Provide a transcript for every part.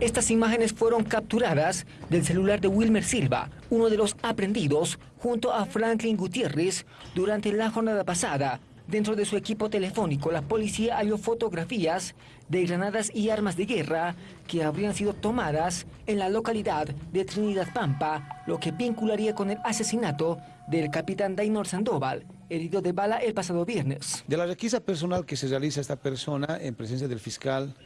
Estas imágenes fueron capturadas del celular de Wilmer Silva, uno de los aprendidos, junto a Franklin Gutiérrez, durante la jornada pasada. Dentro de su equipo telefónico, la policía halló fotografías de granadas y armas de guerra que habrían sido tomadas en la localidad de Trinidad Pampa, lo que vincularía con el asesinato del capitán Dainor Sandoval, herido de bala el pasado viernes. De la requisa personal que se realiza esta persona en presencia del fiscal,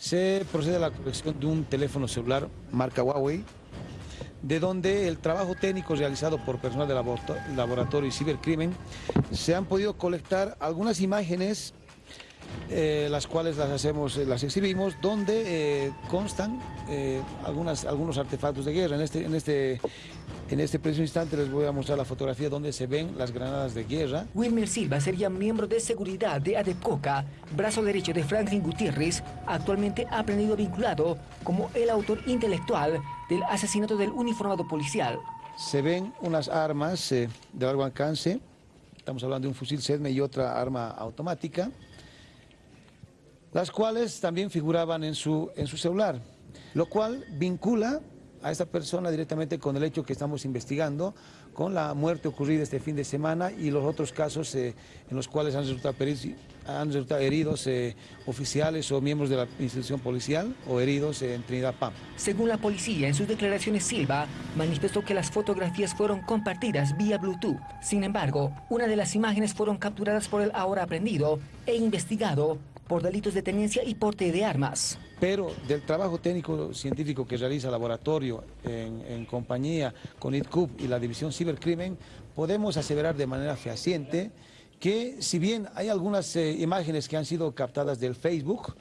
se procede a la colección de un teléfono celular marca Huawei, de donde el trabajo técnico realizado por personal del laboratorio y cibercrimen se han podido colectar algunas imágenes eh, las cuales las hacemos, eh, las exhibimos, donde eh, constan algunas, algunos artefactos de guerra. En este, en, este, en este preciso instante les voy a mostrar la fotografía donde se ven las granadas de guerra. Wilmer Silva sería miembro de seguridad de Adepcoca, brazo derecho de Franklin Gutiérrez, actualmente aprendido vinculado como el autor intelectual del asesinato del uniformado policial. Se ven unas armas de largo alcance, estamos hablando de un fusil SEDME y otra arma automática las cuales también figuraban en su, en su celular, lo cual vincula a esta persona directamente con el hecho que estamos investigando, con la muerte ocurrida este fin de semana y los otros casos eh, en los cuales han resultado, han resultado heridos eh, oficiales o miembros de la institución policial o heridos en Trinidad Pam. Según la policía, en sus declaraciones Silva manifestó que las fotografías fueron compartidas vía Bluetooth. Sin embargo, una de las imágenes fueron capturadas por el ahora aprendido e investigado por delitos de tenencia y porte de armas. Pero del trabajo técnico científico que realiza el laboratorio en, compañía con ITCUB y la División Cibercrimen, podemos aseverar de manera fehaciente que si bien hay algunas eh, imágenes que han sido captadas del Facebook,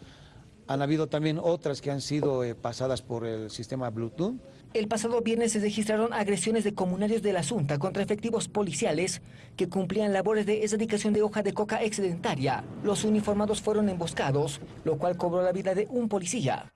han habido también otras que han sido eh, pasadas por el sistema Bluetooth. El pasado viernes se registraron agresiones de comunarios de la Junta contra efectivos policiales que cumplían labores de erradicación de hoja de coca excedentaria. Los uniformados fueron emboscados, lo cual cobró la vida de un policía.